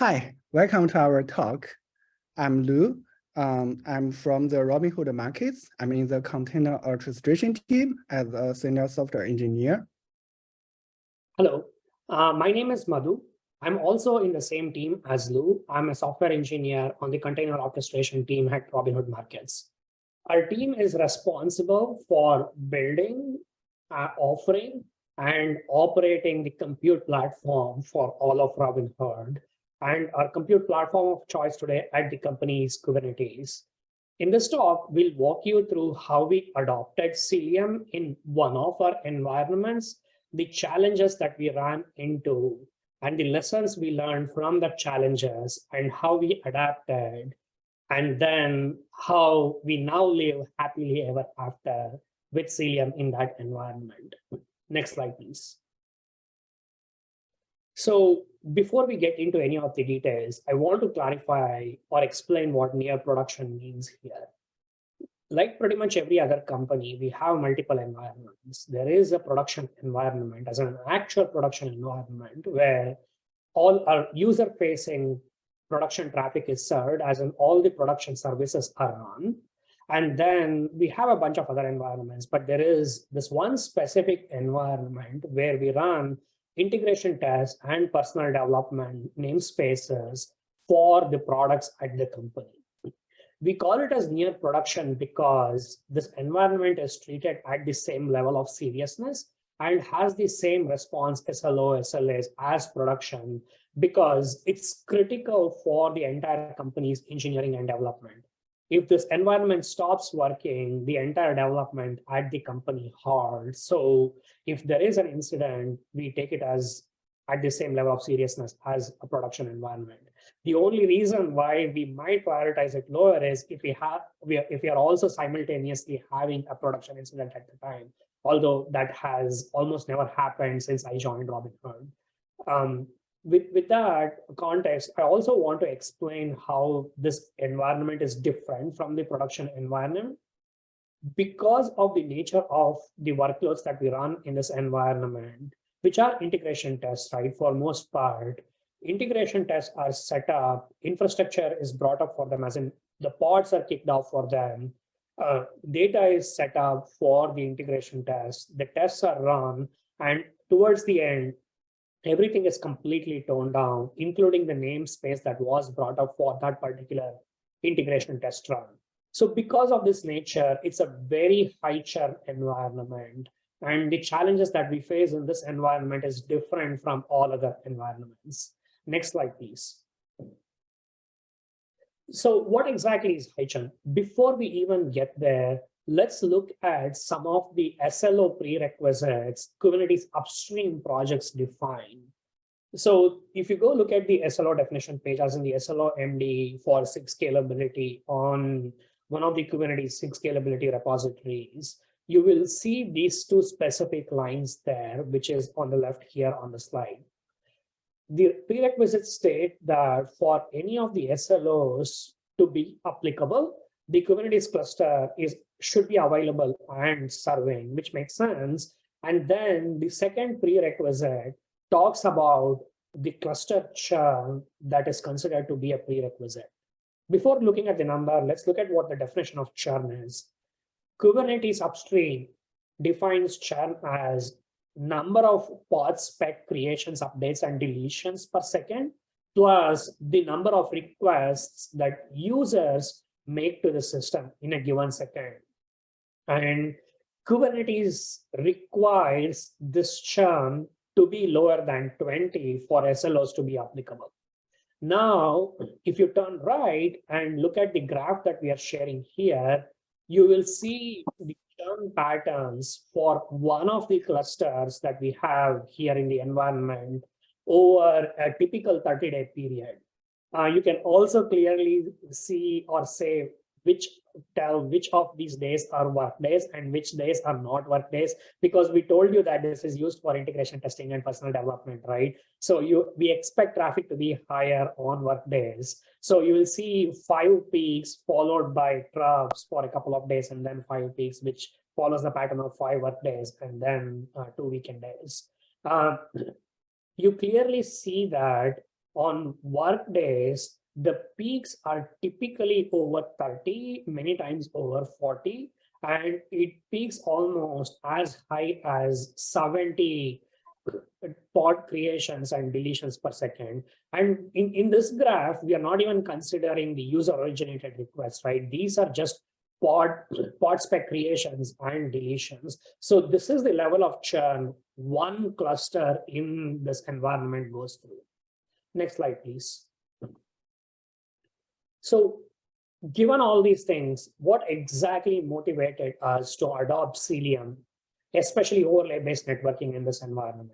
Hi, welcome to our talk. I'm Lu. Um, I'm from the Robinhood Markets. I'm in the container orchestration team as a senior software engineer. Hello, uh, my name is Madhu. I'm also in the same team as Lu. I'm a software engineer on the container orchestration team at Robinhood Markets. Our team is responsible for building, uh, offering, and operating the compute platform for all of Robinhood and our compute platform of choice today at the company is Kubernetes. In this talk, we'll walk you through how we adopted Cilium in one of our environments, the challenges that we ran into, and the lessons we learned from the challenges and how we adapted, and then how we now live happily ever after with Cilium in that environment. Next slide, please. So before we get into any of the details, I want to clarify or explain what near production means here. Like pretty much every other company, we have multiple environments. There is a production environment as an actual production environment where all our user facing production traffic is served as in all the production services are run. And then we have a bunch of other environments, but there is this one specific environment where we run integration tests and personal development namespaces for the products at the company. We call it as near production because this environment is treated at the same level of seriousness and has the same response SLO, SLAs as production because it's critical for the entire company's engineering and development if this environment stops working, the entire development at the company halts. So if there is an incident, we take it as at the same level of seriousness as a production environment. The only reason why we might prioritize it lower is if we have we are, if we are also simultaneously having a production incident at the time, although that has almost never happened since I joined Robinhood. Um, with, with that context, I also want to explain how this environment is different from the production environment. Because of the nature of the workloads that we run in this environment, which are integration tests, right? For most part, integration tests are set up, infrastructure is brought up for them, as in the pods are kicked off for them. Uh, data is set up for the integration tests. The tests are run, and towards the end, everything is completely toned down, including the namespace that was brought up for that particular integration test run. So because of this nature, it's a very high churn environment. And the challenges that we face in this environment is different from all other environments. Next slide, please. So what exactly is high churn? Before we even get there, let's look at some of the SLO prerequisites Kubernetes upstream projects define. So if you go look at the SLO definition page, as in the SLO MD for SIG scalability on one of the Kubernetes SIG scalability repositories, you will see these two specific lines there, which is on the left here on the slide. The prerequisites state that for any of the SLOs to be applicable, the Kubernetes cluster is should be available and serving, which makes sense. And then the second prerequisite talks about the cluster churn that is considered to be a prerequisite. Before looking at the number, let's look at what the definition of churn is. Kubernetes upstream defines churn as number of pod spec creations, updates, and deletions per second, plus the number of requests that users make to the system in a given second. And Kubernetes requires this churn to be lower than 20 for SLOs to be applicable. Now, if you turn right and look at the graph that we are sharing here, you will see the churn patterns for one of the clusters that we have here in the environment over a typical 30-day period. Uh, you can also clearly see or say which tell which of these days are work days and which days are not work days because we told you that this is used for integration testing and personal development right? So you we expect traffic to be higher on work days so you will see five peaks followed by troughs for a couple of days and then five peaks which follows the pattern of five work days and then uh, two weekend days. Uh, you clearly see that on work days, the peaks are typically over 30, many times over 40, and it peaks almost as high as 70 pod creations and deletions per second. And in, in this graph, we are not even considering the user originated requests, right? These are just pod, pod spec creations and deletions. So this is the level of churn one cluster in this environment goes through. Next slide, please. So given all these things, what exactly motivated us to adopt Cilium, especially overlay-based networking in this environment?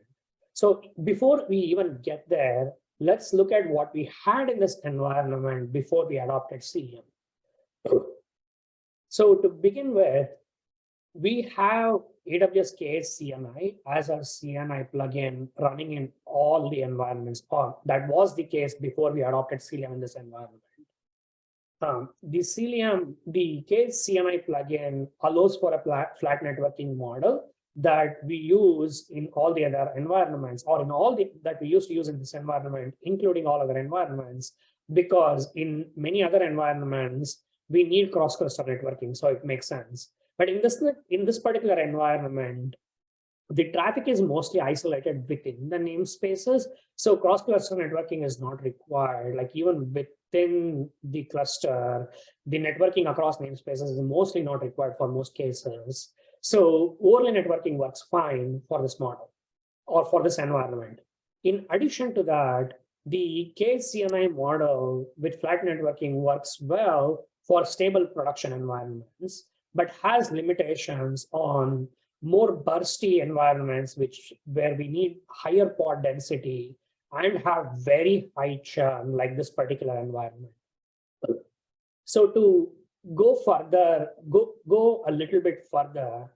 So before we even get there, let's look at what we had in this environment before we adopted Cilium. So to begin with, we have AWS K8 as our CNI plugin running in all the environments. Or that was the case before we adopted Cilium in this environment. Um, the Cilium, the K8 CNI plugin allows for a flat networking model that we use in all the other environments or in all the that we used to use in this environment, including all other environments, because in many other environments, we need cross-cluster networking, so it makes sense. But in this, in this particular environment, the traffic is mostly isolated within the namespaces. So cross-cluster networking is not required. Like even within the cluster, the networking across namespaces is mostly not required for most cases. So overlay networking works fine for this model or for this environment. In addition to that, the KCNI model with flat networking works well for stable production environments, but has limitations on more bursty environments, which where we need higher pod density and have very high churn like this particular environment. So to go further, go, go a little bit further,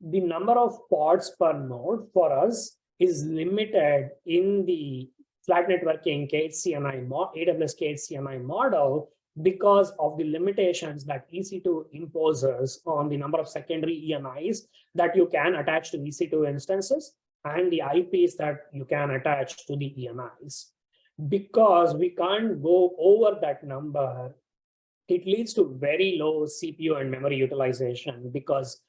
the number of pods per node for us is limited in the flat networking KHCNI, AWS KHCNI model because of the limitations that EC2 imposes on the number of secondary ENIs that you can attach to EC2 instances and the IPs that you can attach to the ENIs. Because we can't go over that number, it leads to very low CPU and memory utilization because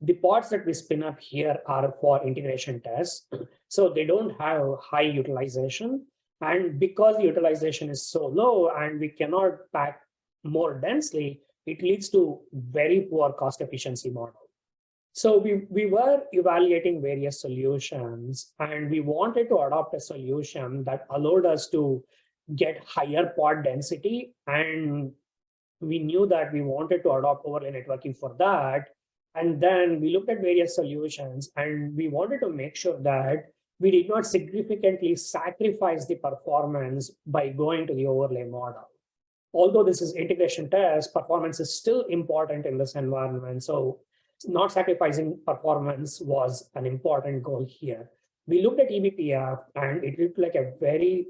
the pods that we spin up here are for integration tests. So they don't have high utilization and because the utilization is so low and we cannot pack more densely, it leads to very poor cost efficiency model. So we, we were evaluating various solutions and we wanted to adopt a solution that allowed us to get higher pod density. And we knew that we wanted to adopt overlay networking for that. And then we looked at various solutions and we wanted to make sure that we did not significantly sacrifice the performance by going to the overlay model. Although this is integration test, performance is still important in this environment. So not sacrificing performance was an important goal here. We looked at eBPF and it looked like a very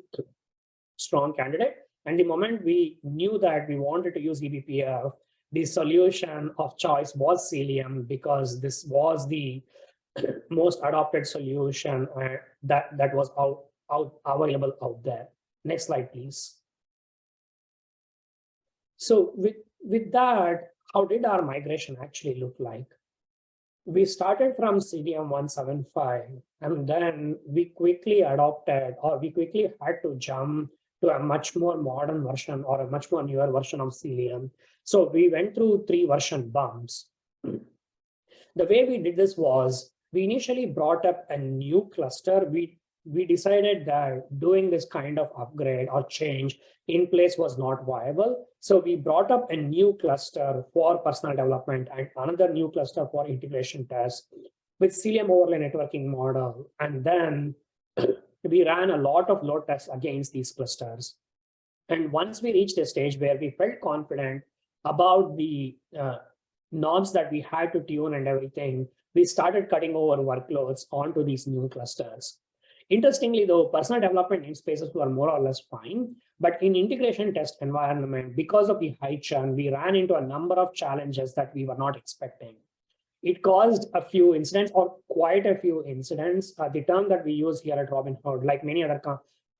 strong candidate. And the moment we knew that we wanted to use eBPF, the solution of choice was Cilium because this was the most adopted solution uh, that, that was out, out available out there. Next slide, please. So with, with that, how did our migration actually look like? We started from Cilium 175, and then we quickly adopted, or we quickly had to jump to a much more modern version or a much more newer version of Cilium So we went through three version bumps. The way we did this was we initially brought up a new cluster. We, we decided that doing this kind of upgrade or change in place was not viable. So we brought up a new cluster for personal development and another new cluster for integration tests with Cilium overlay networking model. And then we ran a lot of load tests against these clusters. And once we reached a stage where we felt confident about the uh, knobs that we had to tune and everything, we started cutting over workloads onto these new clusters. Interestingly, though, personal development namespaces were more or less fine, but in integration test environment, because of the high churn, we ran into a number of challenges that we were not expecting. It caused a few incidents or quite a few incidents. Uh, the term that we use here at Robinhood, like many other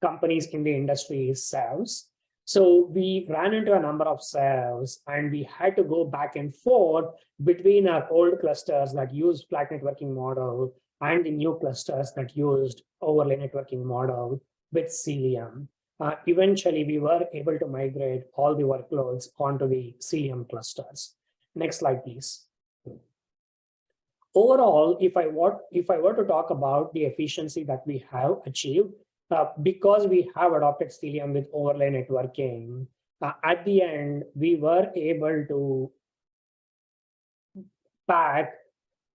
companies in the industry is SEVs. So we ran into a number of SEVs and we had to go back and forth between our old clusters that use flat networking model and the new clusters that used overlay networking model with Cilium. Uh, eventually, we were able to migrate all the workloads onto the Cilium clusters. Next slide, please. Overall, if I, were, if I were to talk about the efficiency that we have achieved, uh, because we have adopted Cilium with overlay networking, uh, at the end, we were able to pack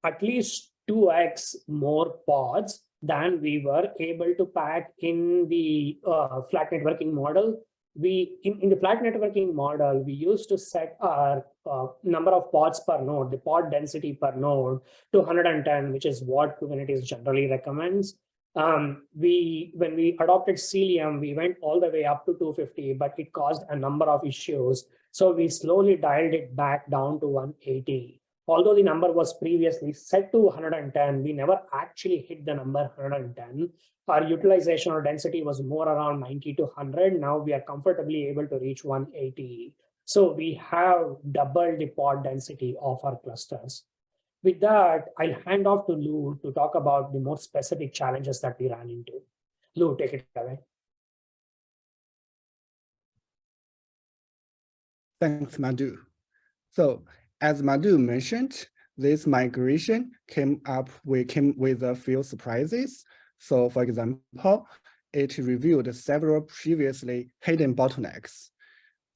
at least 2x more pods than we were able to pack in the uh, flat networking model. We in, in the flat networking model, we used to set our uh, number of pods per node, the pod density per node to 110, which is what Kubernetes generally recommends um, we when we adopted Cilium, we went all the way up to 250, but it caused a number of issues. So we slowly dialed it back down to 180. Although the number was previously set to 110, we never actually hit the number 110. Our utilization or density was more around 90 to 100. Now we are comfortably able to reach 180. So we have doubled the pod density of our clusters. With that, I'll hand off to Lou to talk about the more specific challenges that we ran into. Lou, take it away. Thanks, Madhu. So as Madhu mentioned, this migration came up, we came with a few surprises. So for example, it revealed several previously hidden bottlenecks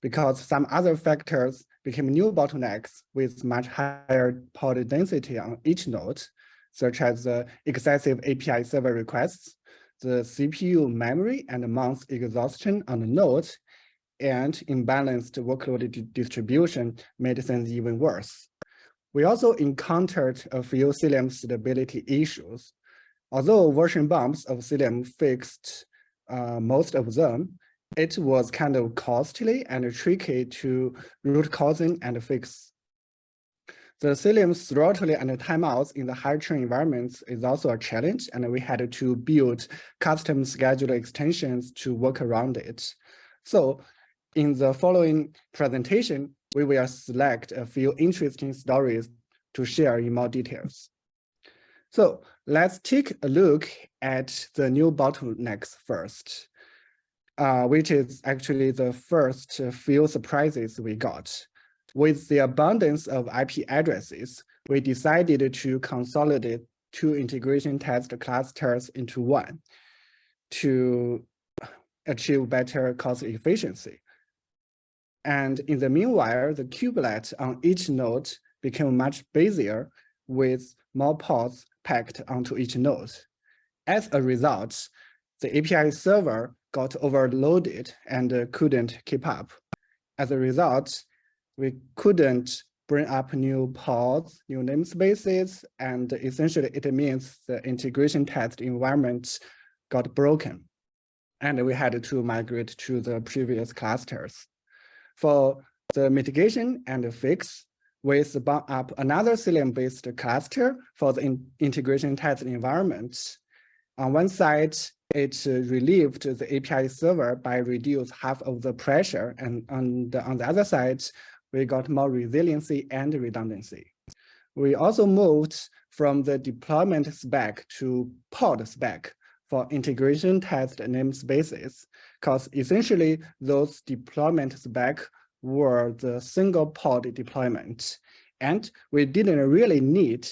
because some other factors became new bottlenecks with much higher pod density on each node, such as the excessive API server requests, the CPU memory and mass exhaustion on the node, and imbalanced workload distribution made things even worse. We also encountered a few Cilium stability issues. Although version bumps of Cilium fixed uh, most of them, it was kind of costly and tricky to root causing and fix. The Cilium's throttling and timeouts in the high train environments is also a challenge, and we had to build custom schedule extensions to work around it. So in the following presentation, we will select a few interesting stories to share in more details. So let's take a look at the new bottlenecks first uh, which is actually the first few surprises we got. With the abundance of IP addresses, we decided to consolidate two integration test clusters into one to achieve better cost efficiency. And in the meanwhile, the kubelet on each node became much busier with more pods packed onto each node. As a result, the API server got overloaded and uh, couldn't keep up. As a result, we couldn't bring up new pods, new namespaces, and essentially it means the integration test environment got broken. And we had to migrate to the previous clusters. For the mitigation and fix, we spun up another Cilium-based cluster for the in integration test environment. On one side, it relieved the API server by reduce half of the pressure. And on the, on the other side, we got more resiliency and redundancy. We also moved from the deployment spec to pod spec for integration test namespaces, because essentially those deployment spec were the single pod deployment. And we didn't really need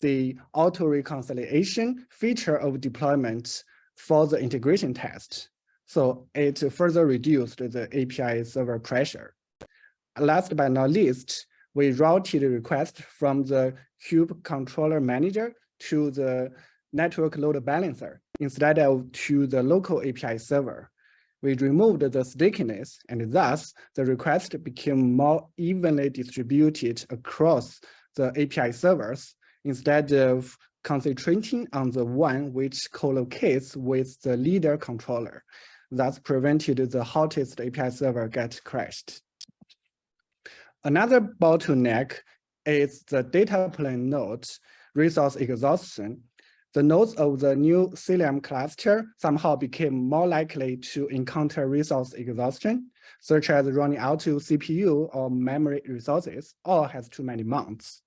the auto reconciliation feature of deployment for the integration test. So it further reduced the API server pressure. Last but not least, we routed the request from the kube controller manager to the network load balancer instead of to the local API server. We removed the stickiness and thus the request became more evenly distributed across the API servers instead of concentrating on the one which co-locates with the leader controller. Thus prevented the hottest API server get crashed. Another bottleneck is the data plane node resource exhaustion. the nodes of the new Cilium cluster somehow became more likely to encounter resource exhaustion, such as running out of CPU or memory resources, or has too many mounts.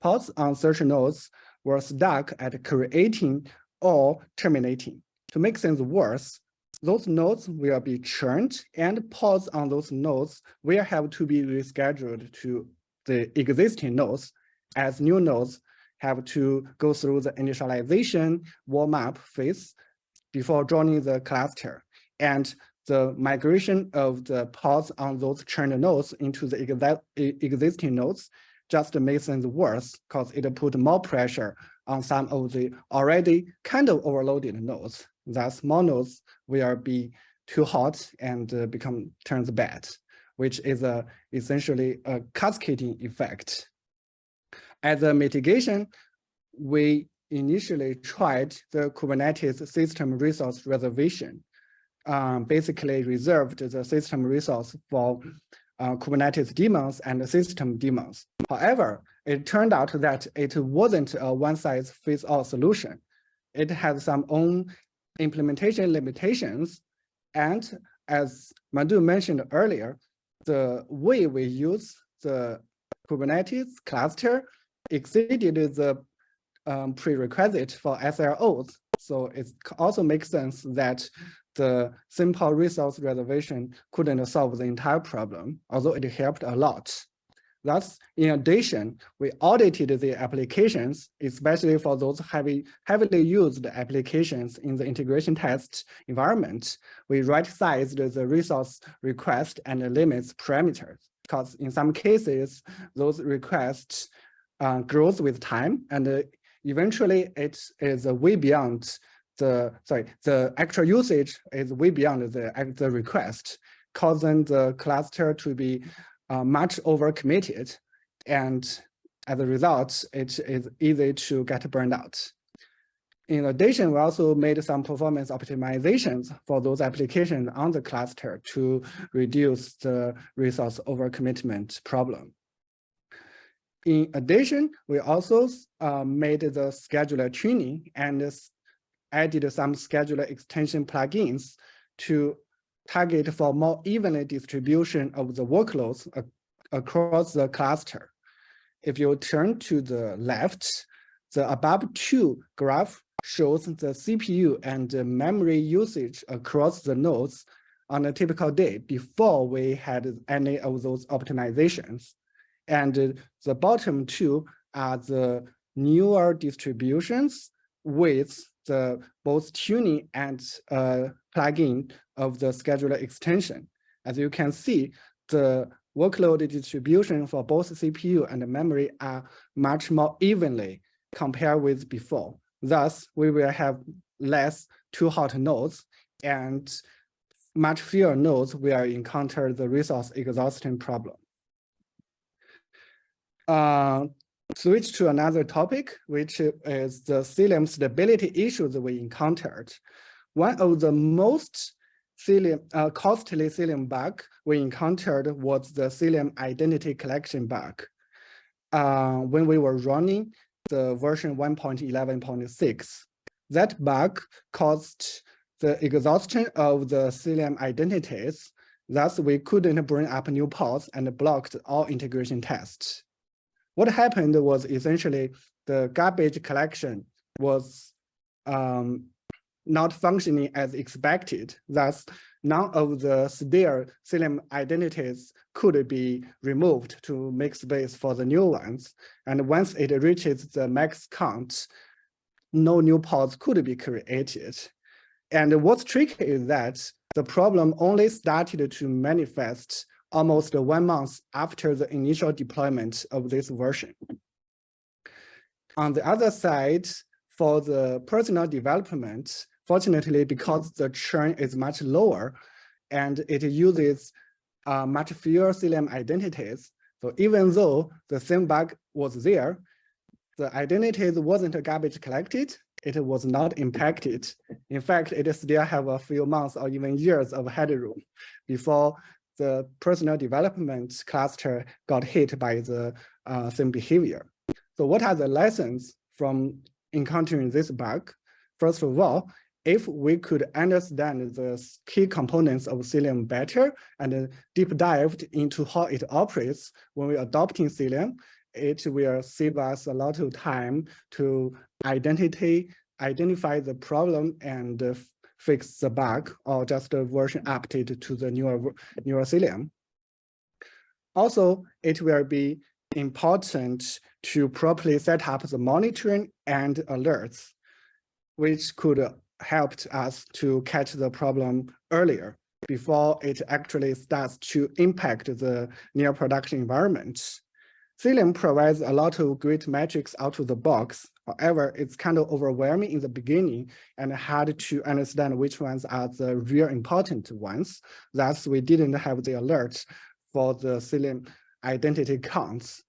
Pods on such nodes were stuck at creating or terminating. To make things worse, those nodes will be churned and pods on those nodes will have to be rescheduled to the existing nodes as new nodes have to go through the initialization warm-up phase before joining the cluster. And the migration of the pods on those churned nodes into the existing nodes just makes things worse because it put more pressure on some of the already kind of overloaded nodes. Thus, more nodes will be too hot and uh, become turns bad, which is a, essentially a cascading effect. As a mitigation, we initially tried the Kubernetes system resource reservation, um, basically reserved the system resource for uh, Kubernetes daemons and system daemons. However, it turned out that it wasn't a one-size-fits-all solution. It had some own implementation limitations. And as Madhu mentioned earlier, the way we use the Kubernetes cluster exceeded the um, prerequisite for SLOs. So it also makes sense that the simple resource reservation couldn't solve the entire problem, although it helped a lot. Thus, in addition, we audited the applications, especially for those heavy, heavily used applications in the integration test environment. We right-sized the resource request and limits parameters, because in some cases, those requests uh, grows with time and uh, eventually it is way beyond the, sorry, the actual usage is way beyond the, the request, causing the cluster to be uh, much over committed. And as a result, it is easy to get burned out. In addition, we also made some performance optimizations for those applications on the cluster to reduce the resource overcommitment problem. In addition, we also uh, made the scheduler tuning and added some scheduler extension plugins to target for more evenly distribution of the workloads across the cluster. If you turn to the left, the above two graph shows the CPU and the memory usage across the nodes on a typical day before we had any of those optimizations. And the bottom two are the newer distributions with the both tuning and uh, plugin of the scheduler extension. As you can see, the workload distribution for both CPU and memory are much more evenly compared with before. Thus, we will have less too hot nodes and much fewer nodes will encounter the resource exhaustion problem. Uh, switch to another topic, which is the Cilium stability issues we encountered. One of the most uh, costly Cilium bug we encountered was the Cilium identity collection bug. Uh, when we were running the version 1.11.6, that bug caused the exhaustion of the Cilium identities. Thus, we couldn't bring up new pods and blocked all integration tests. What happened was essentially the garbage collection was um, not functioning as expected. Thus, none of the spare Cilium identities could be removed to make space for the new ones. And once it reaches the max count, no new pods could be created. And what's tricky is that the problem only started to manifest almost one month after the initial deployment of this version. On the other side, for the personal development, fortunately, because the churn is much lower and it uses uh, much fewer Cilium identities, so even though the same bug was there, the identities wasn't garbage collected, it was not impacted. In fact, it still have a few months or even years of headroom before the personal development cluster got hit by the uh, same behavior. So what are the lessons from encountering this bug. First of all, if we could understand the key components of Cilium better and deep dived into how it operates when we're adopting Cilium, it will save us a lot of time to identify identify the problem and uh, fix the bug or just a version update to the newer newer Cilium. Also, it will be important to properly set up the monitoring and alerts, which could help us to catch the problem earlier before it actually starts to impact the near production environment. Cilium provides a lot of great metrics out of the box. However, it's kind of overwhelming in the beginning and hard to understand which ones are the real important ones. Thus, we didn't have the alert for the Cilium identity counts.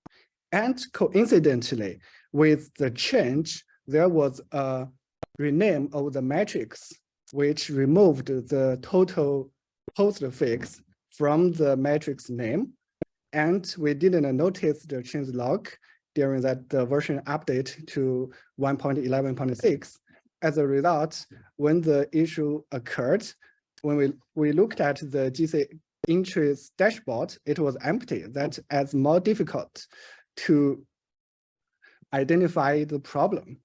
And coincidentally, with the change, there was a rename of the matrix, which removed the total postfix from the matrix name. And we didn't notice the change log during that the version update to 1.11.6. As a result, when the issue occurred, when we, we looked at the GC entries dashboard, it was empty. That adds more difficult to identify the problem.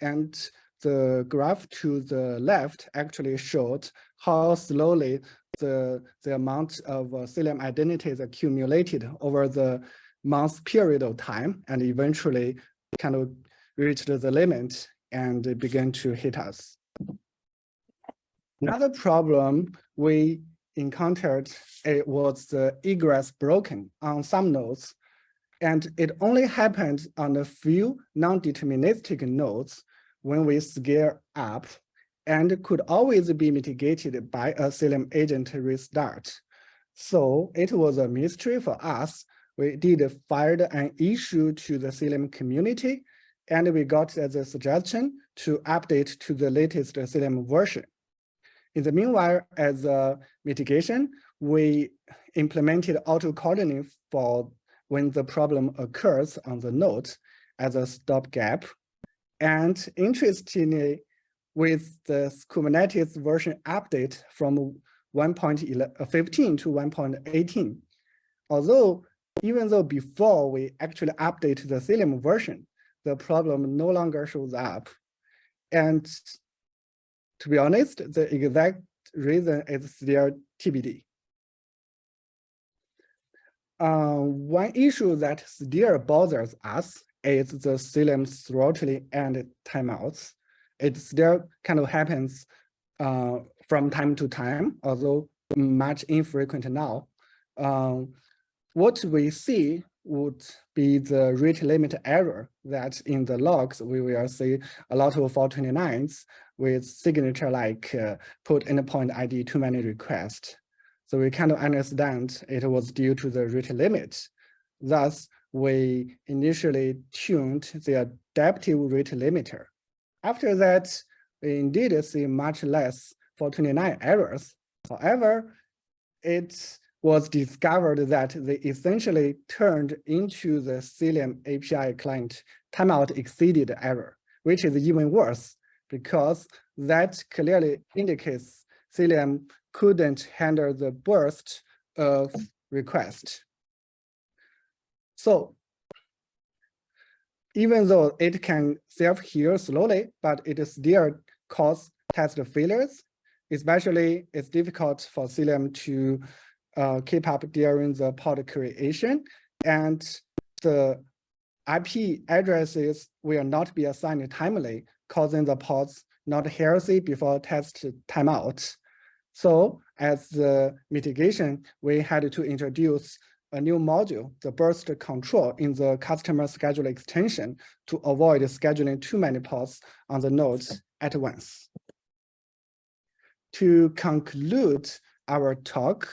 And the graph to the left actually showed how slowly the, the amount of uh, Cilium identities accumulated over the month period of time and eventually kind of reached the limit and began to hit us. Another problem we encountered it was the egress broken on some nodes. And it only happened on a few non-deterministic nodes when we scale up and could always be mitigated by a Cilium agent restart. So it was a mystery for us. We did file an issue to the Cilium community, and we got the suggestion to update to the latest Cilium version. In the meanwhile, as a mitigation, we implemented auto-calling for when the problem occurs on the node as a stopgap and interestingly, with the Kubernetes version update from 1.15 uh, to 1.18, although even though before we actually update the Cilium version, the problem no longer shows up. And to be honest, the exact reason is still TBD. Uh, one issue that still bothers us is the Cilium throttling and timeouts. It still kind of happens uh, from time to time, although much infrequent now. Um, what we see would be the rate limit error that in the logs, we will see a lot of 429s with signature like uh, put endpoint ID too many requests. So we kind of understand it was due to the rate limit. Thus, we initially tuned the adaptive rate limiter. After that, we indeed see much less 429 errors. However, it was discovered that they essentially turned into the Cilium API client timeout exceeded error, which is even worse because that clearly indicates Cilium couldn't handle the burst of request. So even though it can self-heal slowly, but it still cause test failures, especially it's difficult for Cilium to uh, keep up during the pod creation and the IP addresses will not be assigned timely, causing the pods not healthy before test timeout. So as the mitigation, we had to introduce a new module, the burst control in the customer schedule extension to avoid scheduling too many pods on the nodes at once. To conclude our talk,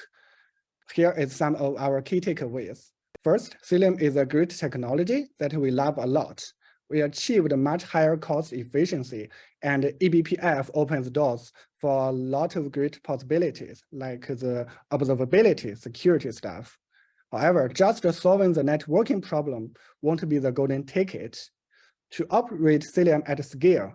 here is some of our key takeaways. First, Cilium is a great technology that we love a lot. We achieved much higher cost efficiency and eBPF opens doors for a lot of great possibilities like the observability security stuff. However, just solving the networking problem won't be the golden ticket. to operate Cilium at scale,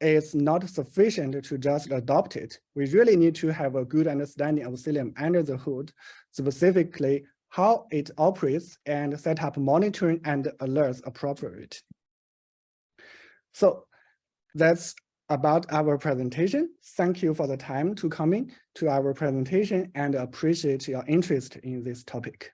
it's not sufficient to just adopt it. We really need to have a good understanding of Cilium under the hood, specifically how it operates and set up monitoring and alerts appropriate. So that's about our presentation. Thank you for the time to coming to our presentation and appreciate your interest in this topic.